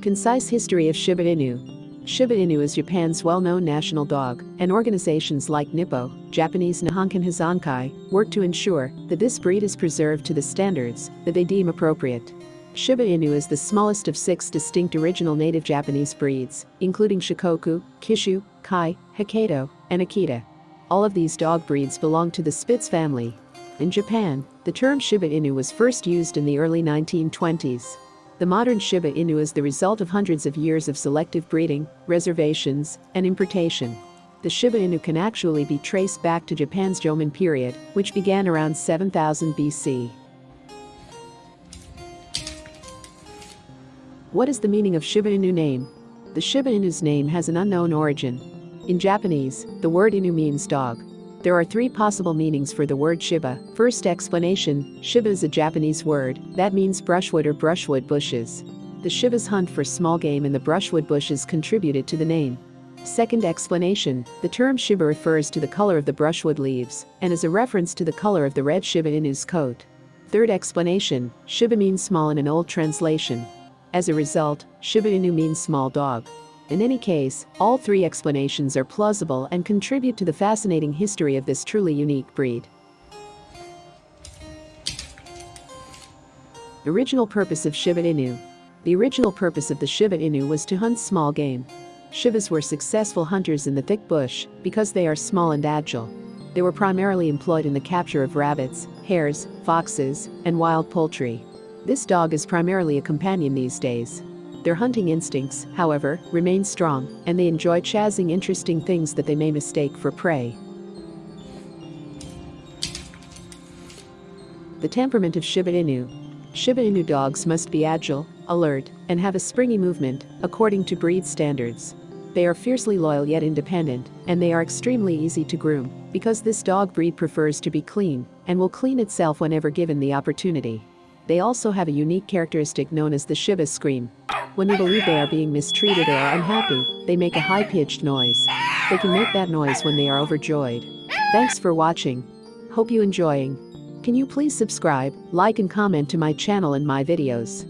Concise history of Shiba Inu. Shiba Inu is Japan's well-known national dog, and organizations like Nippo, Japanese Nihon Ken Hozonkai, work to ensure that this breed is preserved to the standards that they deem appropriate. Shiba Inu is the smallest of six distinct original native Japanese breeds, including Shikoku, Kishu, Kai, Hokkaido, and Akita. All of these dog breeds belong to the Spitz family. In Japan, the term Shiba Inu was first used in the early 1920s. The modern Shiba Inu is the result of hundreds of years of selective breeding, reservations, and importation. The Shiba Inu can actually be traced back to Japan's Jomon period, which began around 7000 BC. What is the meaning of Shiba Inu name? The Shiba Inu's name has an unknown origin. In Japanese, the word Inu means dog. There are three possible meanings for the word Shiba. First explanation, Shiba is a Japanese word that means brushwood or brushwood bushes. The Shiba's hunt for small game in the brushwood bushes contributed to the name. Second explanation, the term Shiba refers to the color of the brushwood leaves and is a reference to the color of the red Shiba Inu's coat. Third explanation, Shiba means small in an old translation. As a result, Shiba Inu means small dog. In any case, all three explanations are plausible and contribute to the fascinating history of this truly unique breed. Original purpose of Shiba Inu The original purpose of the Shiba Inu was to hunt small game. Shibas were successful hunters in the thick bush because they are small and agile. They were primarily employed in the capture of rabbits, hares, foxes, and wild poultry. This dog is primarily a companion these days. Their hunting instincts, however, remain strong, and they enjoy chasing interesting things that they may mistake for prey. The temperament of Shiba Inu. Shiba Inu dogs must be agile, alert, and have a springy movement, according to breed standards. They are fiercely loyal yet independent, and they are extremely easy to groom, because this dog breed prefers to be clean, and will clean itself whenever given the opportunity. They also have a unique characteristic known as the Shiba scream. When they believe they are being mistreated or are unhappy, they make a high-pitched noise. They can make that noise when they are overjoyed. Thanks for watching. Hope you enjoying. Can you please subscribe, like and comment to my channel and my videos.